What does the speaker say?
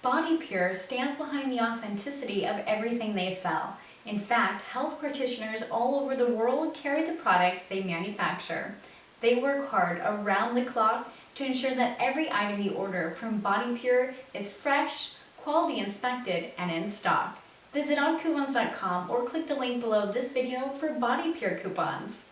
Body Pure stands behind the authenticity of everything they sell. In fact, health practitioners all over the world carry the products they manufacture. They work hard around the clock to ensure that every item you order from Body Pure is fresh, quality inspected, and in stock. Visit oncoupons.com or click the link below this video for Body Pure coupons.